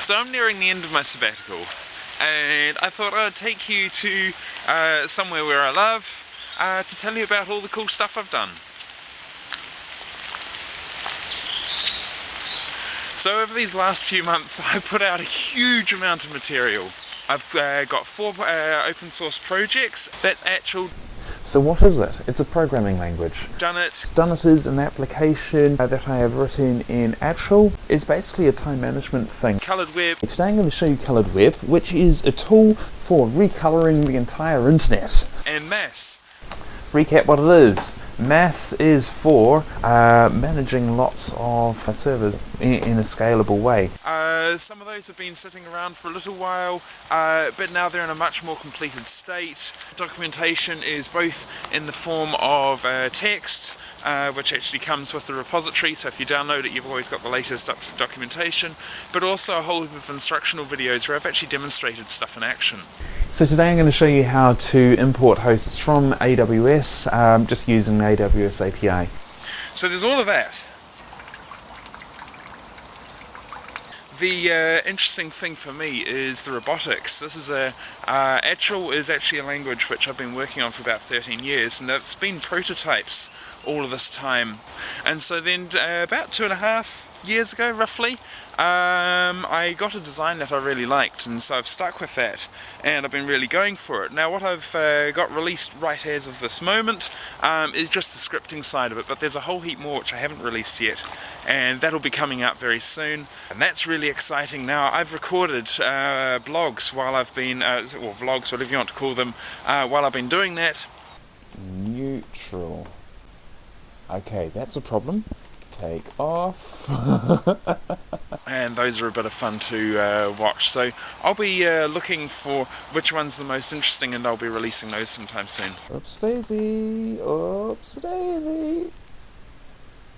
So I'm nearing the end of my sabbatical and I thought I'd take you to uh, somewhere where I love uh, to tell you about all the cool stuff I've done. So over these last few months I put out a huge amount of material. I've uh, got four uh, open source projects, that's Achel so what is it? It's a programming language. Done it. Done it is an application uh, that I have written in Achel. It's basically a time management thing. Coloured Web. Today I'm going to show you Coloured Web, which is a tool for recoloring the entire internet. And Mass. Recap what it is. Mass is for uh, managing lots of uh, servers in, in, a scalable way. Uh, some of those have been sitting around for a little while, uh, but now they're in a much more completed state. Documentation is both in the form of uh, text, uh, which actually comes with the repository, so if you download it you've always got the latest documentation, but also a whole heap of instructional videos where I've actually demonstrated stuff in action. So today I'm going to show you how to import hosts from AWS um, just using the AWS API. So there's all of that. The uh, interesting thing for me is the robotics. This is a, uh, Achel is actually a language which I've been working on for about 13 years and it's been prototypes all of this time. And so then uh, about two and a half years ago roughly, um, I got a design that I really liked and so I've stuck with that and I've been really going for it. Now what I've uh, got released right as of this moment um, is just the scripting side of it but there's a whole heap more which I haven't released yet and that'll be coming out very soon and that's really exciting. Now I've recorded uh, blogs while I've been, uh, or vlogs whatever you want to call them, uh, while I've been doing that. Neutral. Okay, that's a problem take off. and those are a bit of fun to uh, watch. So I'll be uh, looking for which one's the most interesting and I'll be releasing those sometime soon. Oops daisy, oops daisy.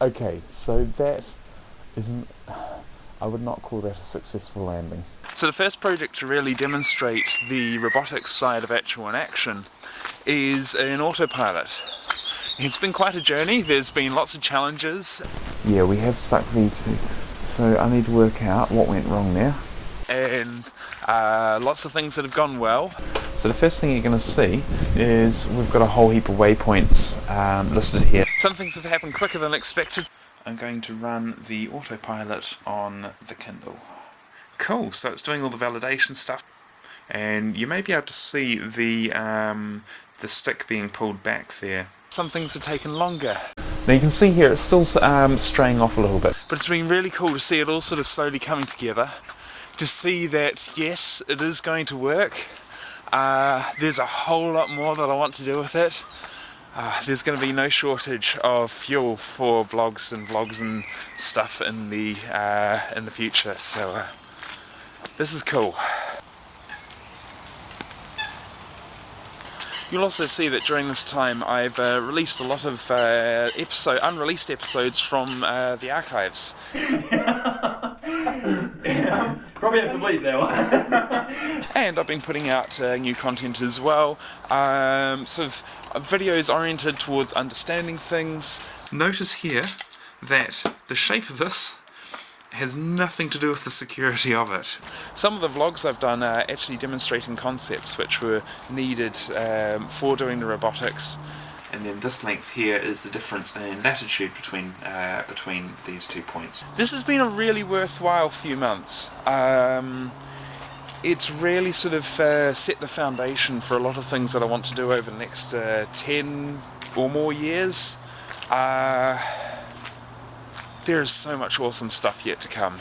Okay, so that isn't, I would not call that a successful landing. So the first project to really demonstrate the robotics side of Achel in action is an autopilot. It's been quite a journey, there's been lots of challenges. Yeah, we have stuck V2, so I need to work out what went wrong there. And uh, lots of things that have gone well. So the first thing you're going to see is we've got a whole heap of waypoints um, listed here. Some things have happened quicker than expected. I'm going to run the autopilot on the Kindle. Cool, so it's doing all the validation stuff and you may be able to see the um, the stick being pulled back there some things have taken longer. Now you can see here it's still um, straying off a little bit. But it's been really cool to see it all sort of slowly coming together. To see that yes, it is going to work. Uh, there's a whole lot more that I want to do with it. Uh, there's going to be no shortage of fuel for blogs and vlogs and stuff in the uh, in the future. So uh, this is cool. You'll also see that during this time I've uh, released a lot of uh, episode, unreleased episodes from uh, the archives. yeah, probably have to bleep that one. and I've been putting out uh, new content as well, um, sort of uh, videos oriented towards understanding things. Notice here that the shape of this has nothing to do with the security of it. Some of the vlogs I've done are actually demonstrating concepts which were needed um, for doing the robotics. And then this length here is the difference in latitude between uh, between these two points. This has been a really worthwhile few months. Um, it's really sort of uh, set the foundation for a lot of things that I want to do over the next uh, 10 or more years. Uh, there is so much awesome stuff yet to come.